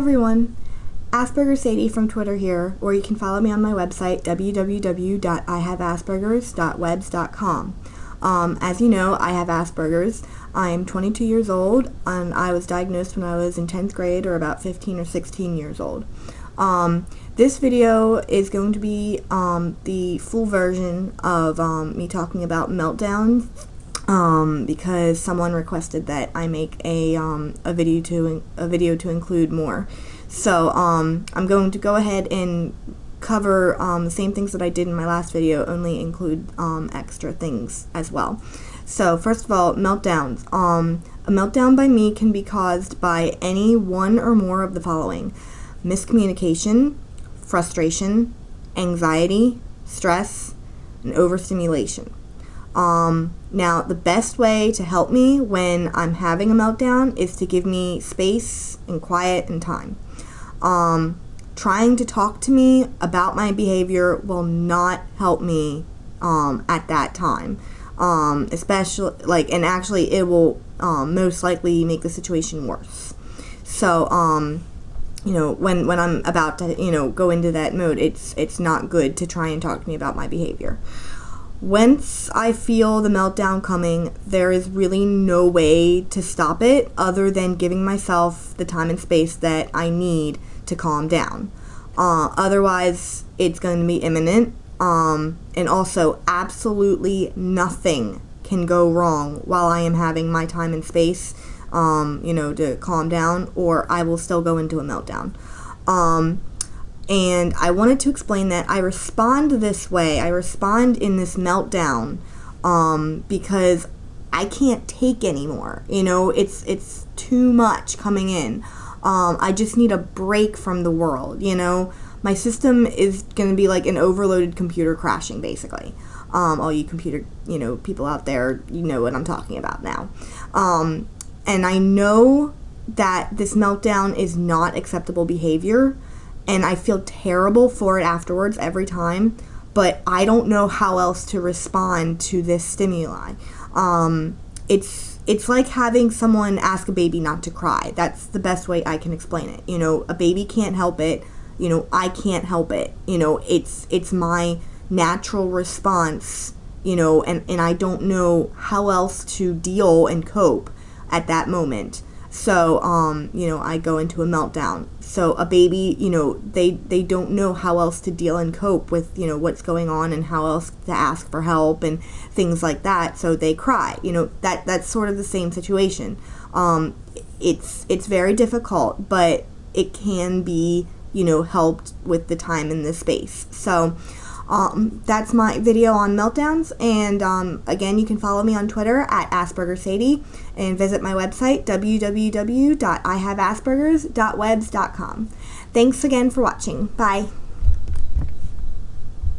everyone, Asperger Sadie from Twitter here, or you can follow me on my website www.ihaveaspergers.webs.com. Um, as you know, I have Asperger's. I'm 22 years old, and I was diagnosed when I was in 10th grade, or about 15 or 16 years old. Um, this video is going to be um, the full version of um, me talking about meltdowns um, because someone requested that I make a, um, a video to a video to include more. So um, I'm going to go ahead and cover um, the same things that I did in my last video, only include um, extra things as well. So first of all, meltdowns. Um, a meltdown by me can be caused by any one or more of the following. Miscommunication, frustration, anxiety, stress, and overstimulation. Um, now, the best way to help me when I'm having a meltdown is to give me space and quiet and time. Um, trying to talk to me about my behavior will not help me um, at that time. Um, especially, like, and actually, it will um, most likely make the situation worse. So, um, you know, when, when I'm about to, you know, go into that mode, it's, it's not good to try and talk to me about my behavior. Once I feel the meltdown coming, there is really no way to stop it other than giving myself the time and space that I need to calm down. Uh, otherwise, it's going to be imminent. Um, and also, absolutely nothing can go wrong while I am having my time and space um, you know, to calm down, or I will still go into a meltdown. Um, and I wanted to explain that I respond this way. I respond in this meltdown um, because I can't take anymore. You know, it's it's too much coming in. Um, I just need a break from the world. You know, my system is going to be like an overloaded computer crashing, basically. Um, all you computer, you know, people out there, you know what I'm talking about now. Um, and I know that this meltdown is not acceptable behavior and I feel terrible for it afterwards every time, but I don't know how else to respond to this stimuli. Um, it's it's like having someone ask a baby not to cry. That's the best way I can explain it. You know, a baby can't help it. You know, I can't help it. You know, it's it's my natural response, you know, and, and I don't know how else to deal and cope at that moment. So, um, you know, I go into a meltdown. So a baby, you know, they they don't know how else to deal and cope with, you know, what's going on and how else to ask for help and things like that. So they cry. You know, that that's sort of the same situation. Um, it's it's very difficult, but it can be, you know, helped with the time and the space. So, um, that's my video on meltdowns. And um, again, you can follow me on Twitter at AspergerSadie and visit my website, www.ihaveaspergers.webs.com. Thanks again for watching. Bye.